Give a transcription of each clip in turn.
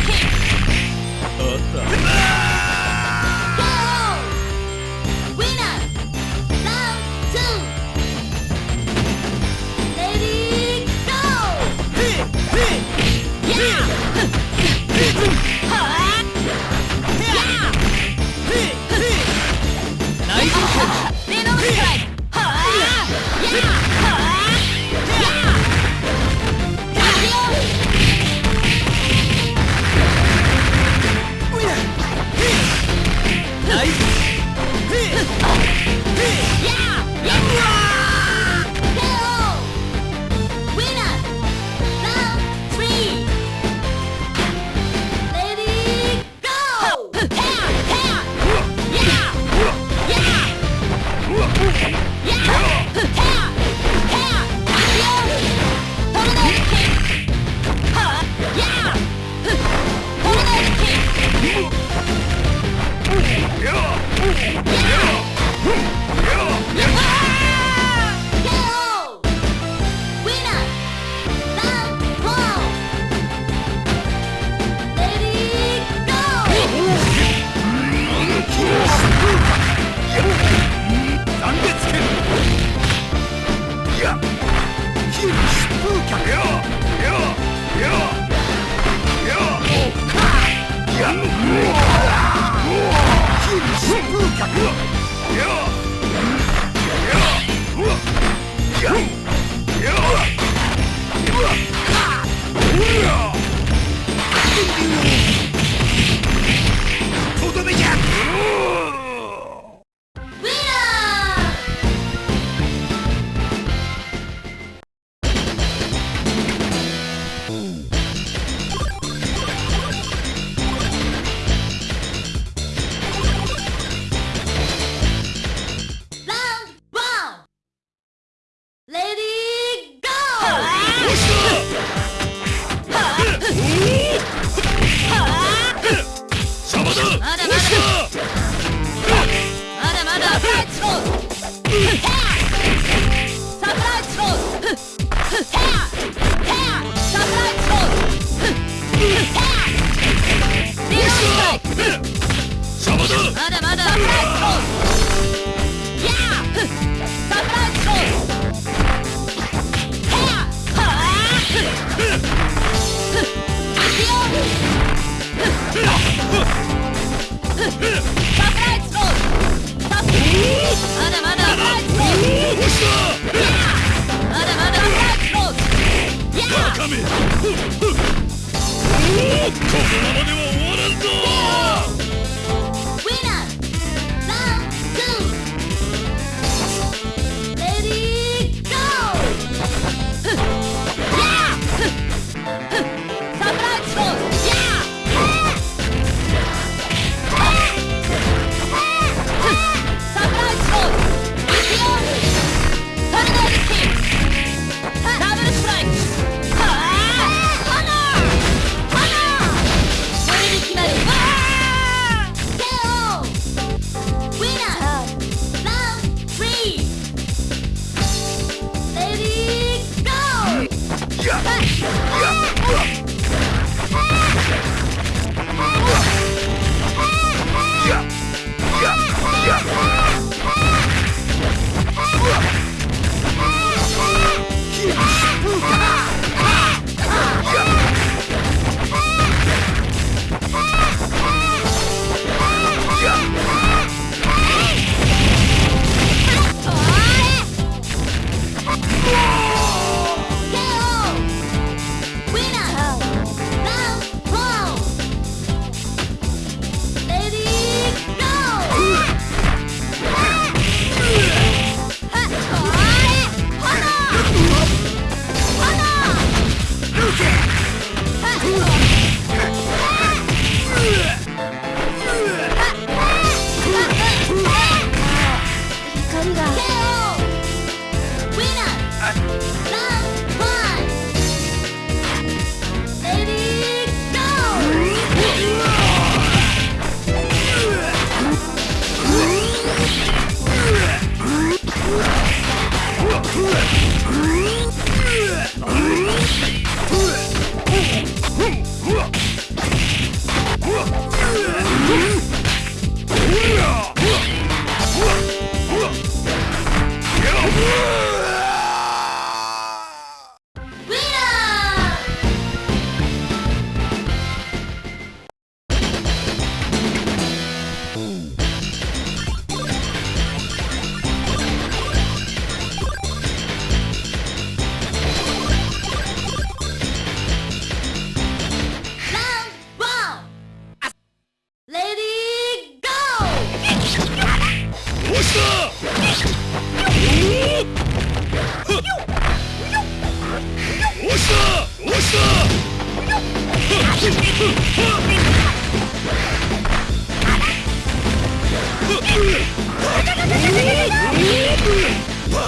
あった。め。このままでは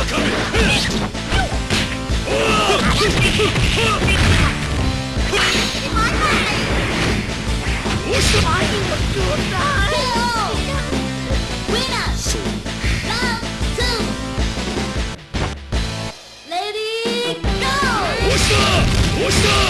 押した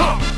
Come!